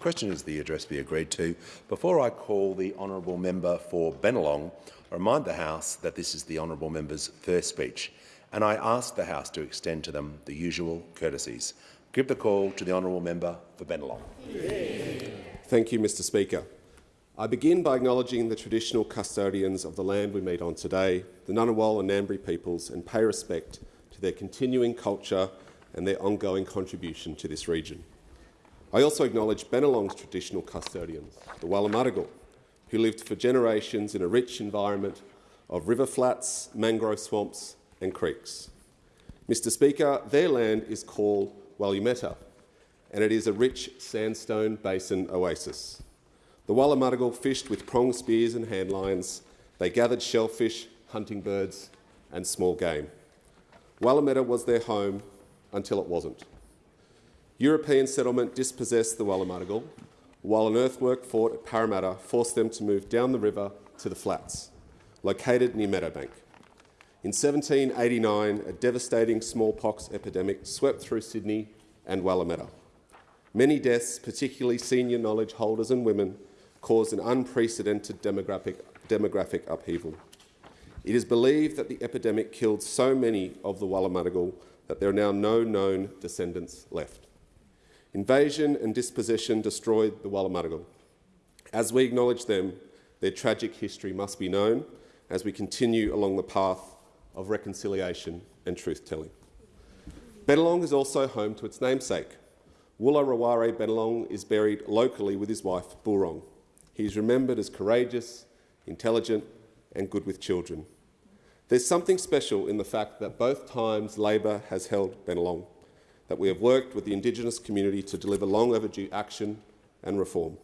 Question is the address be agreed to. Before I call the honourable member for Bennelong, I remind the House that this is the honourable member's first speech, and I ask the House to extend to them the usual courtesies. Give the call to the honourable member for Bennelong. Thank you, Mr Speaker. I begin by acknowledging the traditional custodians of the land we meet on today, the Ngunnawal and Ngambri peoples, and pay respect to their continuing culture and their ongoing contribution to this region. I also acknowledge Bennelong's traditional custodians, the Wallumattagal, who lived for generations in a rich environment of river flats, mangrove swamps and creeks. Mr Speaker, their land is called Wallumetta, and it is a rich sandstone basin oasis. The Wallumattagal fished with prong spears and handlines. They gathered shellfish, hunting birds and small game. Wallumetta was their home until it wasn't. European settlement dispossessed the Wallumattagal, while an earthwork fort at Parramatta forced them to move down the river to the flats, located near Meadowbank. In 1789, a devastating smallpox epidemic swept through Sydney and Wallumetta. Many deaths, particularly senior knowledge holders and women, caused an unprecedented demographic, demographic upheaval. It is believed that the epidemic killed so many of the Wallumattagal that there are now no known descendants left. Invasion and dispossession destroyed the Wallumattagal. As we acknowledge them, their tragic history must be known as we continue along the path of reconciliation and truth-telling. Bennelong is also home to its namesake. Woollarawarre Bennelong is buried locally with his wife, Burong. He is remembered as courageous, intelligent and good with children. There's something special in the fact that both times Labor has held Bennelong, that we have worked with the Indigenous community to deliver long overdue action and reform.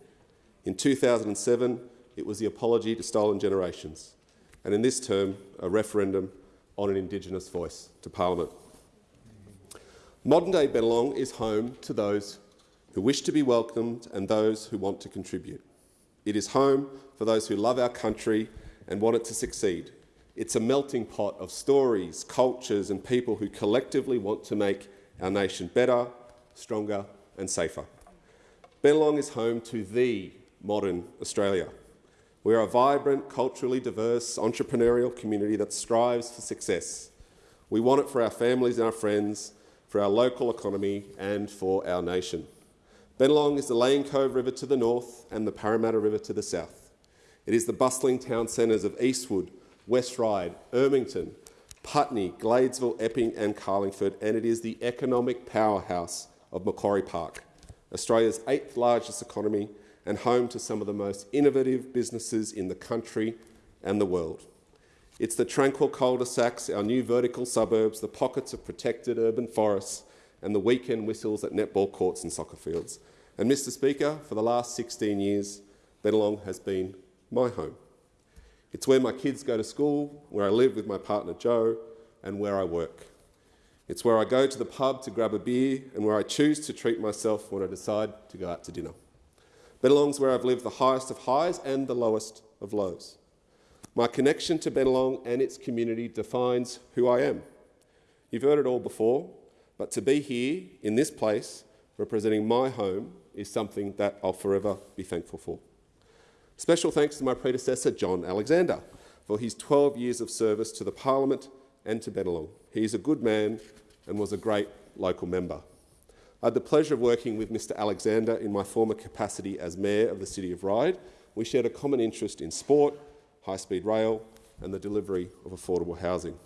In 2007, it was the apology to stolen generations, and in this term, a referendum on an Indigenous voice to Parliament. Modern-day Bennelong is home to those who wish to be welcomed and those who want to contribute. It is home for those who love our country and want it to succeed, it's a melting pot of stories, cultures and people who collectively want to make our nation better, stronger and safer. Bennelong is home to the modern Australia. We are a vibrant, culturally diverse, entrepreneurial community that strives for success. We want it for our families and our friends, for our local economy and for our nation. Bennelong is the Lane Cove River to the north and the Parramatta River to the south. It is the bustling town centres of Eastwood, West Ryde, Ermington, Putney, Gladesville, Epping and Carlingford, and it is the economic powerhouse of Macquarie Park, Australia's eighth largest economy and home to some of the most innovative businesses in the country and the world. It's the tranquil cul-de-sacs, our new vertical suburbs, the pockets of protected urban forests and the weekend whistles at netball courts and soccer fields. And Mr Speaker, for the last 16 years, Bennelong has been my home. It's where my kids go to school, where I live with my partner Joe, and where I work. It's where I go to the pub to grab a beer and where I choose to treat myself when I decide to go out to dinner. Bennelong's where I've lived the highest of highs and the lowest of lows. My connection to Bennelong and its community defines who I am. You've heard it all before, but to be here in this place representing my home is something that I'll forever be thankful for. Special thanks to my predecessor, John Alexander, for his 12 years of service to the Parliament and to Bennelong. He is a good man and was a great local member. I had the pleasure of working with Mr Alexander in my former capacity as Mayor of the City of Ryde. We shared a common interest in sport, high-speed rail and the delivery of affordable housing.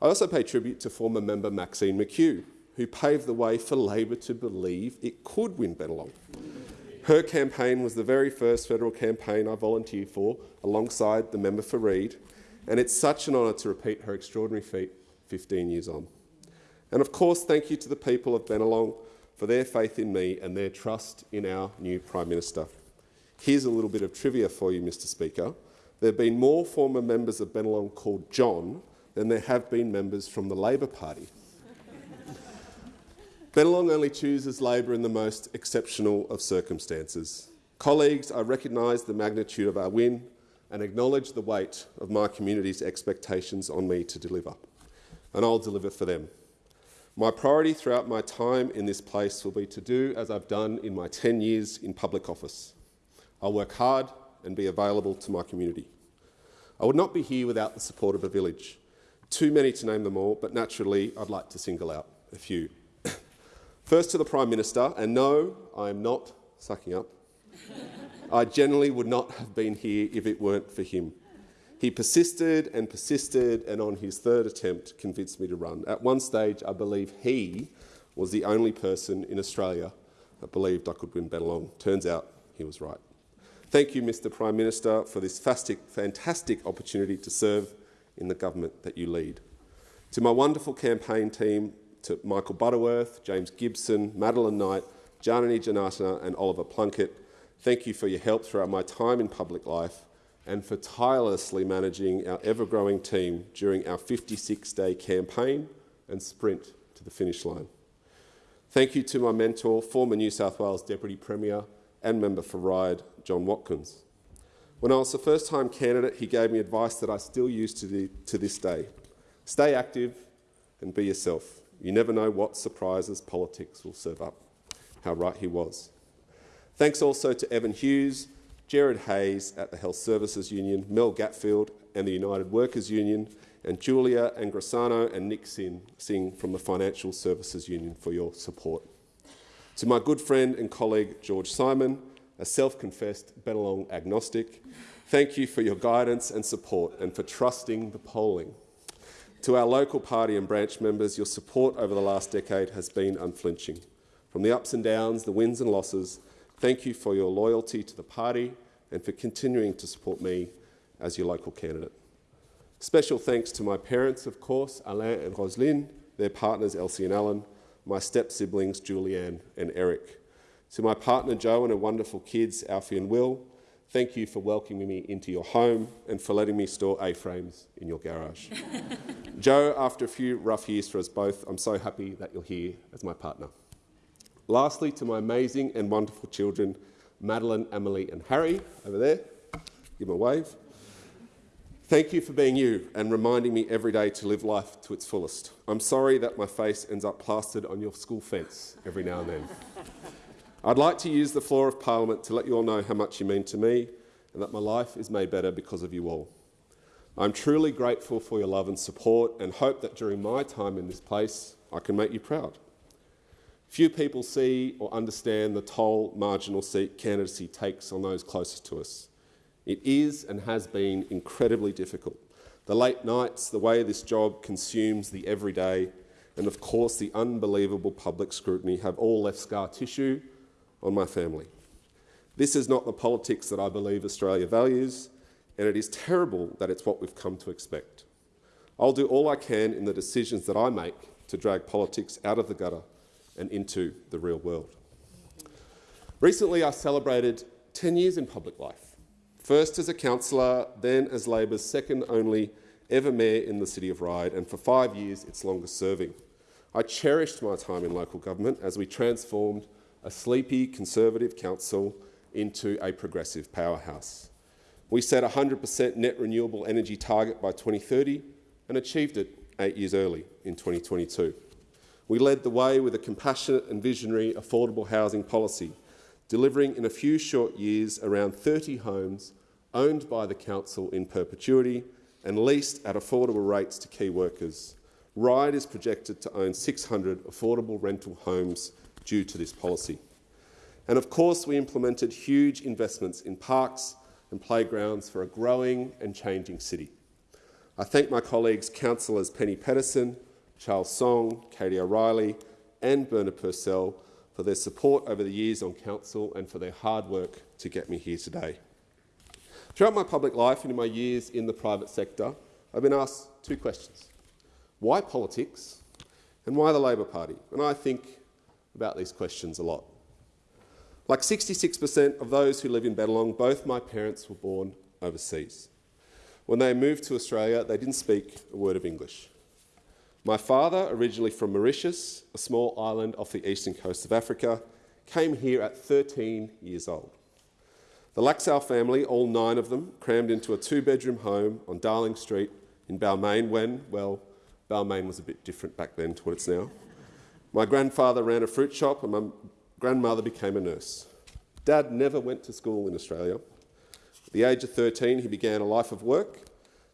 I also pay tribute to former member Maxine McKew, who paved the way for Labor to believe it could win Bennelong. Her campaign was the very first federal campaign I volunteered for alongside the member for Reid, and it's such an honour to repeat her extraordinary feat 15 years on. And of course, thank you to the people of Bennelong for their faith in me and their trust in our new Prime Minister. Here's a little bit of trivia for you, Mr Speaker. There have been more former members of Bennelong called John than there have been members from the Labor Party. Bennelong only chooses Labor in the most exceptional of circumstances. Colleagues, I recognise the magnitude of our win and acknowledge the weight of my community's expectations on me to deliver, and I'll deliver for them. My priority throughout my time in this place will be to do as I've done in my 10 years in public office. I'll work hard and be available to my community. I would not be here without the support of a village. Too many to name them all, but naturally I'd like to single out a few. First to the Prime Minister, and no, I am not sucking up. I generally would not have been here if it weren't for him. He persisted and persisted, and on his third attempt convinced me to run. At one stage, I believe he was the only person in Australia that believed I could win Bennelong. Turns out he was right. Thank you, Mr Prime Minister, for this fantastic opportunity to serve in the government that you lead. To my wonderful campaign team, to Michael Butterworth, James Gibson, Madeline Knight, Janani Janata and Oliver Plunkett, thank you for your help throughout my time in public life and for tirelessly managing our ever-growing team during our 56-day campaign and sprint to the finish line. Thank you to my mentor, former New South Wales Deputy Premier and member for Ryde, John Watkins. When I was the first-time candidate, he gave me advice that I still use to, the, to this day. Stay active and be yourself. You never know what surprises politics will serve up. How right he was. Thanks also to Evan Hughes, Jared Hayes at the Health Services Union, Mel Gatfield and the United Workers Union, and Julia Angrisano and Nick Sin, Singh from the Financial Services Union for your support. To my good friend and colleague George Simon, a self-confessed Bennelong agnostic, thank you for your guidance and support and for trusting the polling. To our local party and branch members, your support over the last decade has been unflinching. From the ups and downs, the wins and losses, Thank you for your loyalty to the party and for continuing to support me as your local candidate. Special thanks to my parents, of course, Alain and Roseline, their partners Elsie and Alan, my step-siblings Julianne and Eric. To my partner Joe and her wonderful kids, Alfie and Will, thank you for welcoming me into your home and for letting me store A-frames in your garage. Joe, after a few rough years for us both, I'm so happy that you're here as my partner. Lastly, to my amazing and wonderful children, Madeline, Emily and Harry, over there, give them a wave. Thank you for being you and reminding me every day to live life to its fullest. I'm sorry that my face ends up plastered on your school fence every now and then. I'd like to use the floor of Parliament to let you all know how much you mean to me and that my life is made better because of you all. I'm truly grateful for your love and support and hope that during my time in this place I can make you proud. Few people see or understand the toll marginal seat candidacy takes on those closest to us. It is and has been incredibly difficult. The late nights, the way this job consumes the everyday, and of course the unbelievable public scrutiny have all left scar tissue on my family. This is not the politics that I believe Australia values, and it is terrible that it's what we've come to expect. I'll do all I can in the decisions that I make to drag politics out of the gutter and into the real world. Recently, I celebrated 10 years in public life, first as a councillor, then as Labor's second only ever mayor in the city of Ryde, and for five years its longest serving. I cherished my time in local government as we transformed a sleepy Conservative council into a progressive powerhouse. We set a 100% net renewable energy target by 2030 and achieved it eight years early in 2022. We led the way with a compassionate and visionary affordable housing policy, delivering in a few short years around 30 homes owned by the council in perpetuity and leased at affordable rates to key workers. Ryde is projected to own 600 affordable rental homes due to this policy. And of course, we implemented huge investments in parks and playgrounds for a growing and changing city. I thank my colleagues, councillors Penny Pedersen, Charles Song, Katie O'Reilly and Bernard Purcell for their support over the years on council and for their hard work to get me here today. Throughout my public life and in my years in the private sector, I've been asked two questions. Why politics and why the Labor Party? And I think about these questions a lot. Like 66% of those who live in Bennelong, both my parents were born overseas. When they moved to Australia, they didn't speak a word of English. My father, originally from Mauritius, a small island off the eastern coast of Africa, came here at 13 years old. The Laxale family, all nine of them, crammed into a two-bedroom home on Darling Street in Balmain when, well, Balmain was a bit different back then to what it's now. My grandfather ran a fruit shop and my grandmother became a nurse. Dad never went to school in Australia. At the age of 13, he began a life of work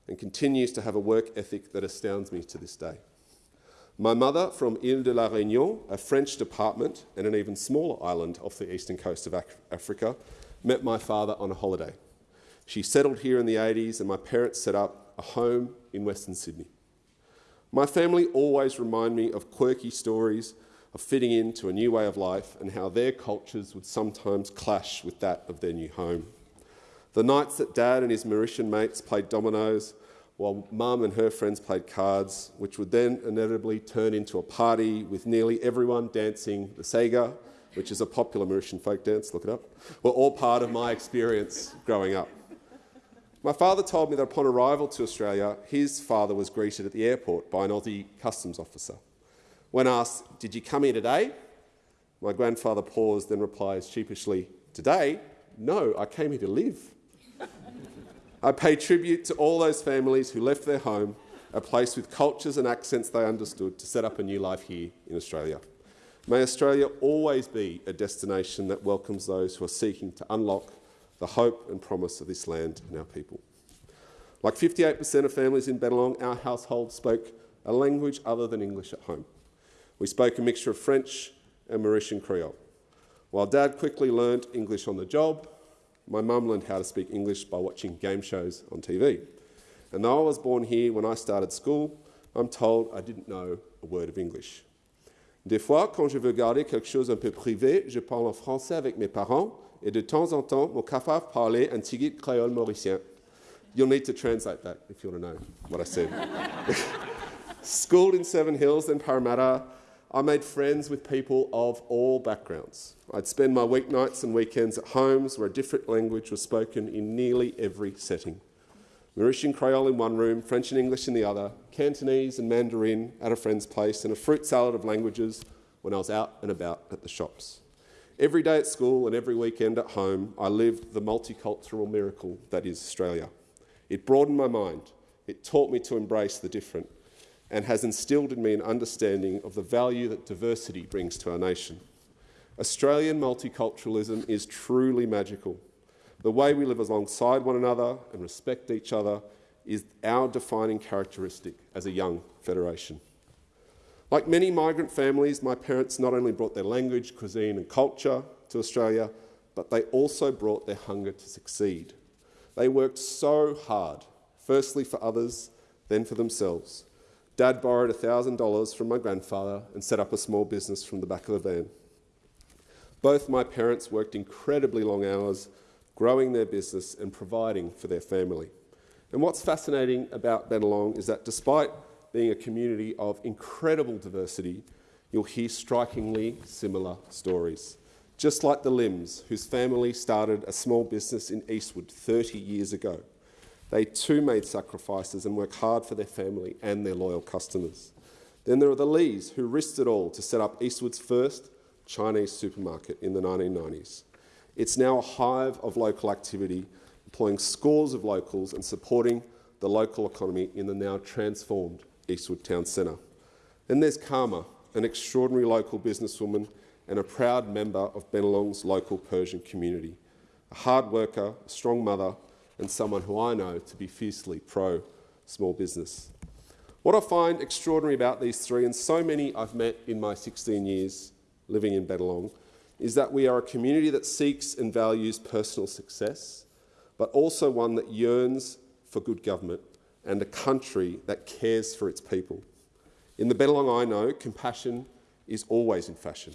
and continues to have a work ethic that astounds me to this day. My mother, from Ile de la Réunion, a French department and an even smaller island off the eastern coast of Africa, met my father on a holiday. She settled here in the 80s and my parents set up a home in Western Sydney. My family always remind me of quirky stories of fitting into a new way of life and how their cultures would sometimes clash with that of their new home. The nights that Dad and his Mauritian mates played dominoes while Mum and her friends played cards, which would then inevitably turn into a party with nearly everyone dancing the Sega, which is a popular Mauritian folk dance, look it up, were all part of my experience growing up. My father told me that upon arrival to Australia, his father was greeted at the airport by an Aussie customs officer. When asked, Did you come here today? My grandfather paused, then replies sheepishly, Today? No, I came here to live. I pay tribute to all those families who left their home, a place with cultures and accents they understood, to set up a new life here in Australia. May Australia always be a destination that welcomes those who are seeking to unlock the hope and promise of this land and our people. Like 58% of families in Bennelong, our household spoke a language other than English at home. We spoke a mixture of French and Mauritian Creole. While Dad quickly learnt English on the job, my mum learned how to speak English by watching game shows on TV. And though I was born here when I started school, I'm told I didn't know a word of English. Des fois, quand je veux garder quelque chose un peu privé, je parle en français avec mes parents et de temps en temps, mon capable parler un petit créole mauricien. You'll need to translate that if you want to know what I said. Schooled in Seven Hills, then Parramatta, I made friends with people of all backgrounds. I'd spend my weeknights and weekends at homes where a different language was spoken in nearly every setting. Mauritian Creole in one room, French and English in the other, Cantonese and Mandarin at a friend's place, and a fruit salad of languages when I was out and about at the shops. Every day at school and every weekend at home, I lived the multicultural miracle that is Australia. It broadened my mind. It taught me to embrace the different and has instilled in me an understanding of the value that diversity brings to our nation. Australian multiculturalism is truly magical. The way we live alongside one another and respect each other is our defining characteristic as a young federation. Like many migrant families, my parents not only brought their language, cuisine and culture to Australia, but they also brought their hunger to succeed. They worked so hard, firstly for others, then for themselves. Dad borrowed $1,000 from my grandfather and set up a small business from the back of the van. Both my parents worked incredibly long hours, growing their business and providing for their family. And what's fascinating about Bennelong is that despite being a community of incredible diversity, you'll hear strikingly similar stories. Just like the Lims, whose family started a small business in Eastwood 30 years ago. They too made sacrifices and worked hard for their family and their loyal customers. Then there are the Lees, who risked it all to set up Eastwood's first Chinese supermarket in the 1990s. It's now a hive of local activity, employing scores of locals and supporting the local economy in the now transformed Eastwood Town Centre. Then there's Karma, an extraordinary local businesswoman and a proud member of Bennelong's local Persian community. A hard worker, a strong mother, and someone who I know to be fiercely pro small business. What I find extraordinary about these three, and so many I've met in my 16 years living in Bennelong, is that we are a community that seeks and values personal success, but also one that yearns for good government and a country that cares for its people. In the Bennelong I know, compassion is always in fashion.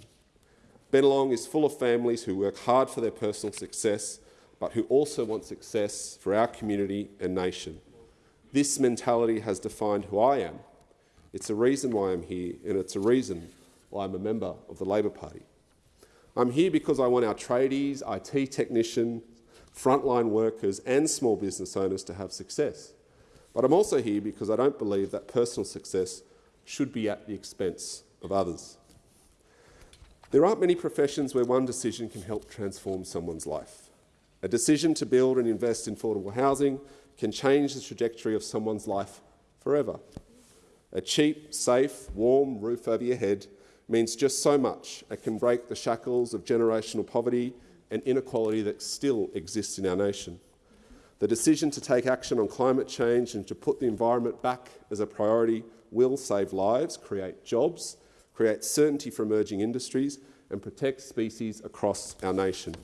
Bennelong is full of families who work hard for their personal success but who also want success for our community and nation. This mentality has defined who I am. It's a reason why I'm here, and it's a reason why I'm a member of the Labor Party. I'm here because I want our tradies, IT technicians, frontline workers and small business owners to have success. But I'm also here because I don't believe that personal success should be at the expense of others. There aren't many professions where one decision can help transform someone's life. A decision to build and invest in affordable housing can change the trajectory of someone's life forever. A cheap, safe, warm roof over your head means just so much It can break the shackles of generational poverty and inequality that still exists in our nation. The decision to take action on climate change and to put the environment back as a priority will save lives, create jobs, create certainty for emerging industries and protect species across our nation.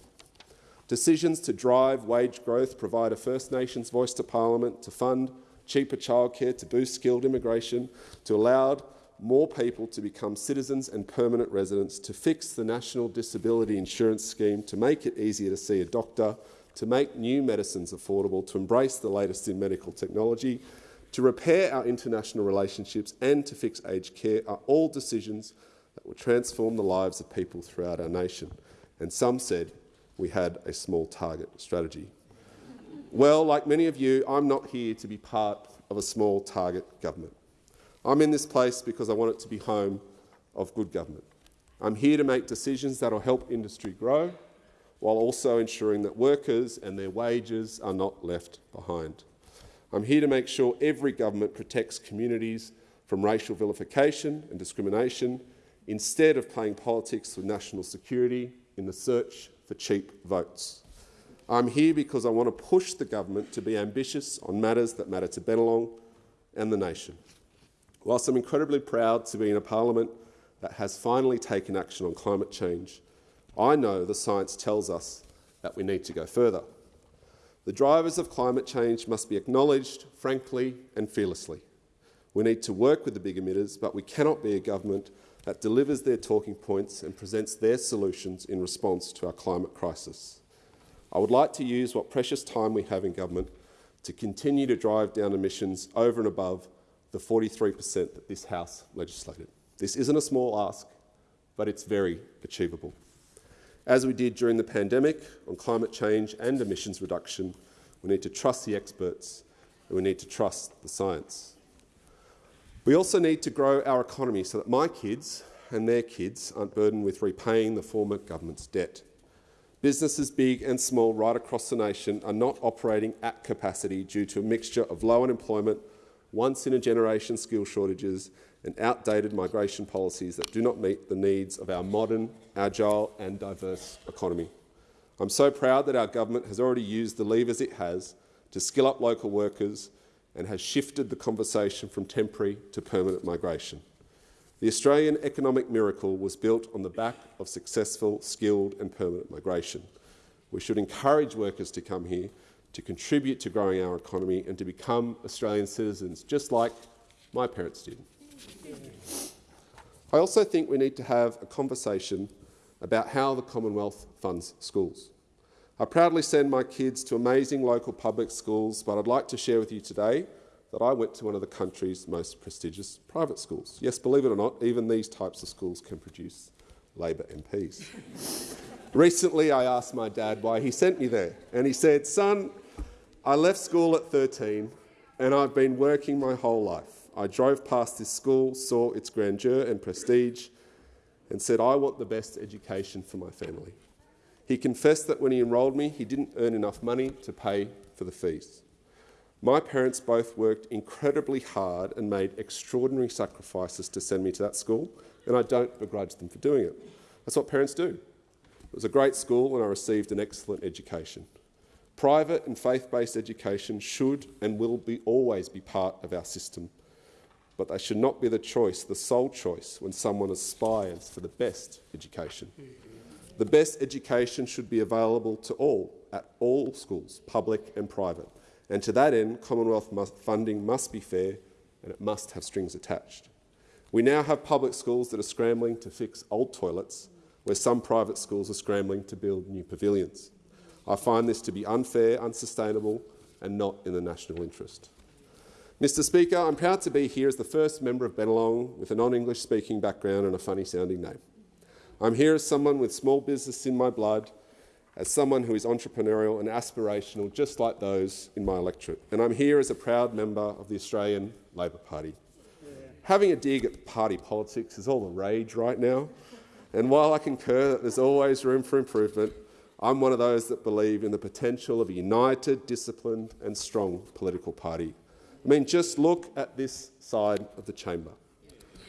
Decisions to drive wage growth provide a First Nations voice to Parliament, to fund cheaper childcare, to boost skilled immigration, to allow more people to become citizens and permanent residents, to fix the National Disability Insurance Scheme, to make it easier to see a doctor, to make new medicines affordable, to embrace the latest in medical technology, to repair our international relationships and to fix aged care are all decisions that will transform the lives of people throughout our nation. And some said we had a small target strategy. Well, like many of you, I'm not here to be part of a small target government. I'm in this place because I want it to be home of good government. I'm here to make decisions that will help industry grow while also ensuring that workers and their wages are not left behind. I'm here to make sure every government protects communities from racial vilification and discrimination instead of playing politics with national security in the search for cheap votes. I'm here because I want to push the government to be ambitious on matters that matter to Bennelong and the nation. Whilst I'm incredibly proud to be in a parliament that has finally taken action on climate change, I know the science tells us that we need to go further. The drivers of climate change must be acknowledged frankly and fearlessly. We need to work with the big emitters, but we cannot be a government that delivers their talking points and presents their solutions in response to our climate crisis. I would like to use what precious time we have in government to continue to drive down emissions over and above the 43 per cent that this House legislated. This isn't a small ask, but it's very achievable. As we did during the pandemic on climate change and emissions reduction, we need to trust the experts and we need to trust the science. We also need to grow our economy so that my kids and their kids aren't burdened with repaying the former government's debt. Businesses big and small right across the nation are not operating at capacity due to a mixture of low unemployment, once-in-a-generation skill shortages and outdated migration policies that do not meet the needs of our modern, agile and diverse economy. I'm so proud that our government has already used the levers it has to skill up local workers and has shifted the conversation from temporary to permanent migration. The Australian economic miracle was built on the back of successful, skilled and permanent migration. We should encourage workers to come here to contribute to growing our economy and to become Australian citizens, just like my parents did. I also think we need to have a conversation about how the Commonwealth funds schools. I proudly send my kids to amazing local public schools, but I'd like to share with you today that I went to one of the country's most prestigious private schools. Yes, believe it or not, even these types of schools can produce Labor MPs. Recently, I asked my dad why he sent me there, and he said, son, I left school at 13 and I've been working my whole life. I drove past this school, saw its grandeur and prestige and said, I want the best education for my family. He confessed that when he enrolled me, he didn't earn enough money to pay for the fees. My parents both worked incredibly hard and made extraordinary sacrifices to send me to that school, and I don't begrudge them for doing it. That's what parents do. It was a great school and I received an excellent education. Private and faith-based education should and will be, always be part of our system, but they should not be the choice, the sole choice, when someone aspires for the best education. The best education should be available to all, at all schools, public and private. And to that end, Commonwealth must, funding must be fair and it must have strings attached. We now have public schools that are scrambling to fix old toilets, where some private schools are scrambling to build new pavilions. I find this to be unfair, unsustainable and not in the national interest. Mr Speaker, I'm proud to be here as the first member of Bennelong with a non-English speaking background and a funny-sounding name. I'm here as someone with small business in my blood, as someone who is entrepreneurial and aspirational, just like those in my electorate. And I'm here as a proud member of the Australian Labor Party. Having a dig at party politics is all the rage right now. And while I concur that there's always room for improvement, I'm one of those that believe in the potential of a united, disciplined and strong political party. I mean, just look at this side of the chamber.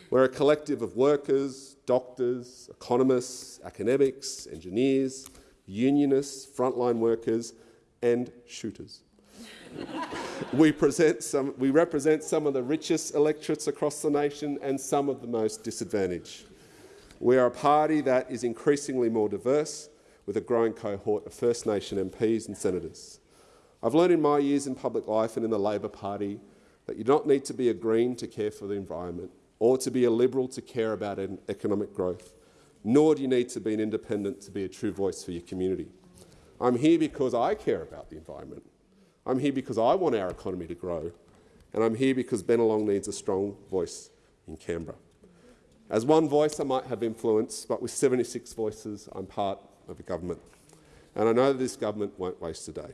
We're a collective of workers, doctors, economists, academics, engineers, unionists, frontline workers and shooters. we, some, we represent some of the richest electorates across the nation and some of the most disadvantaged. We are a party that is increasingly more diverse, with a growing cohort of First Nation MPs and senators. I've learned in my years in public life and in the Labor Party that you do not need to be a Green to care for the environment or to be a Liberal to care about economic growth, nor do you need to be an independent to be a true voice for your community. I'm here because I care about the environment. I'm here because I want our economy to grow, and I'm here because Bennelong needs a strong voice in Canberra. As one voice I might have influence, but with 76 voices I'm part of a government. And I know that this government won't waste a day.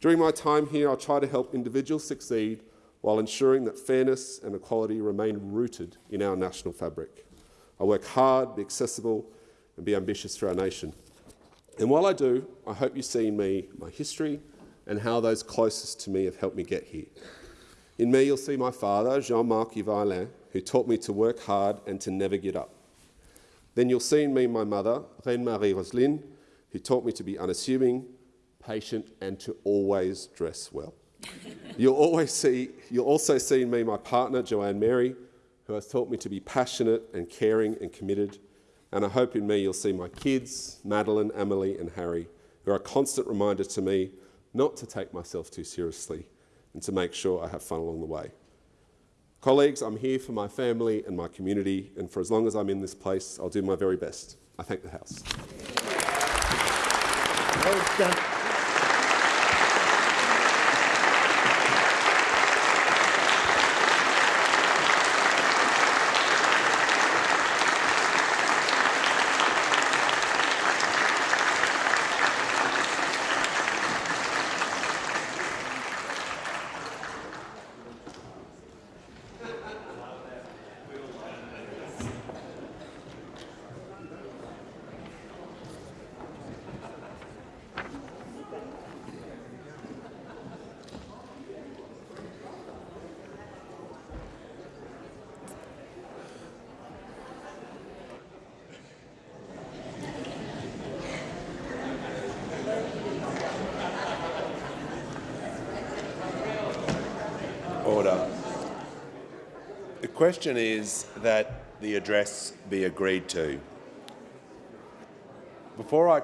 During my time here, I'll try to help individuals succeed while ensuring that fairness and equality remain rooted in our national fabric. I work hard, be accessible and be ambitious for our nation. And while I do, I hope you see in me my history and how those closest to me have helped me get here. In me, you'll see my father, Jean-Marc Yvailin, who taught me to work hard and to never get up. Then you'll see in me my mother, Reine-Marie Roseline, who taught me to be unassuming, patient and to always dress well. You'll, always see, you'll also see in me my partner, Joanne Mary, who has taught me to be passionate and caring and committed. And I hope in me you'll see my kids, Madeline, Emily and Harry, who are a constant reminder to me not to take myself too seriously and to make sure I have fun along the way. Colleagues, I'm here for my family and my community, and for as long as I'm in this place, I'll do my very best. I thank the House. Well question is that the address be agreed to. Before I